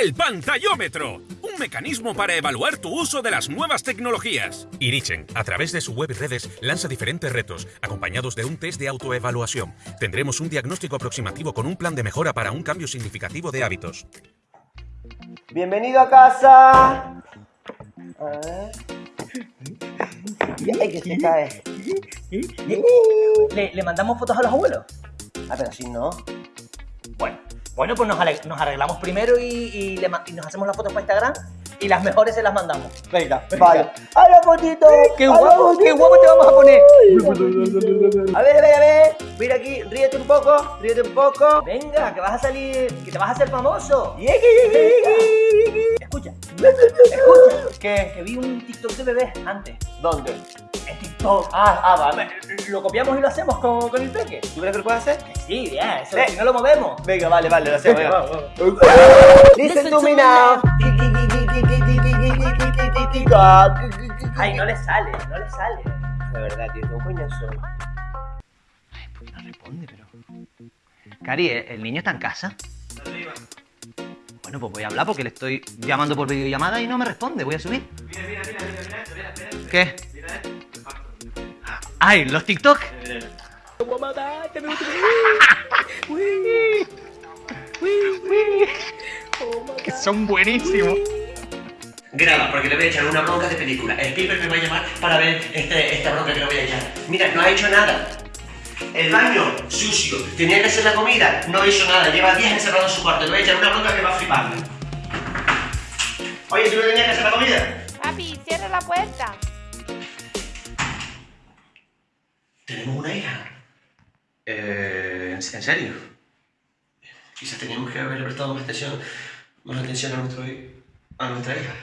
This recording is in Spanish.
El pantallómetro, un mecanismo para evaluar tu uso de las nuevas tecnologías. Irichen, a través de su web y redes, lanza diferentes retos, acompañados de un test de autoevaluación. Tendremos un diagnóstico aproximativo con un plan de mejora para un cambio significativo de hábitos. Bienvenido a casa. A ver. Ay, que se cae. ¿Le, le mandamos fotos a los abuelos? Ah, pero si no. Bueno, bueno pues nos, arreglamos primero y, y le ma- y nos hacemos las fotos para Instagram y las mejores se las mandamos. Venga, vale. ¡A la fotito! ¡Qué ¡A la guapo, qué guapo te vamos a poner! A ver, a ver, a ver. Mira aquí, ríete un poco, ríete un poco. Venga, que vas a salir, que te vas a hacer famoso. Escucha, escucha, que, que vi un TikTok de bebé antes. ¿Dónde? TikTok. Ah, ah, vale. Lo copiamos y lo hacemos con, con el peque. ¿Tú crees que lo puedes hacer? Sí, bien, eso, Sí. si no lo movemos. Venga, vale, vale, lo hacemos. venga. Vamos, vamos. Listen to me now. Ay, no le sale, no le sale. De verdad, tío, ¿cómo coño son? No responde, pero. Cari, ¿el el niño está en casa? Bueno, pues voy a hablar porque le estoy llamando por videollamada y no me responde. Voy a subir. Mira, mira, mira, mira, mira, mira, ¿Qué? Ay, los TikTok. que son buenísimos. Graba, porque le voy a echar una bronca de película. El Spielberg me va a llamar para ver este, esta bronca que le voy a echar. Mira, no ha hecho nada. El baño, sucio. Tenía que hacer la comida, no hizo nada. Lleva días encerrado en su cuarto. Le voy a echar una bronca que va a flipar. Oye, ¿tú no tenías que hacer la comida? Papi, cierra la puerta. Tenemos una hija. Eh, ¿En serio? Quizás teníamos que haberle prestado más atención, más atención a, nuestro, a nuestra hija.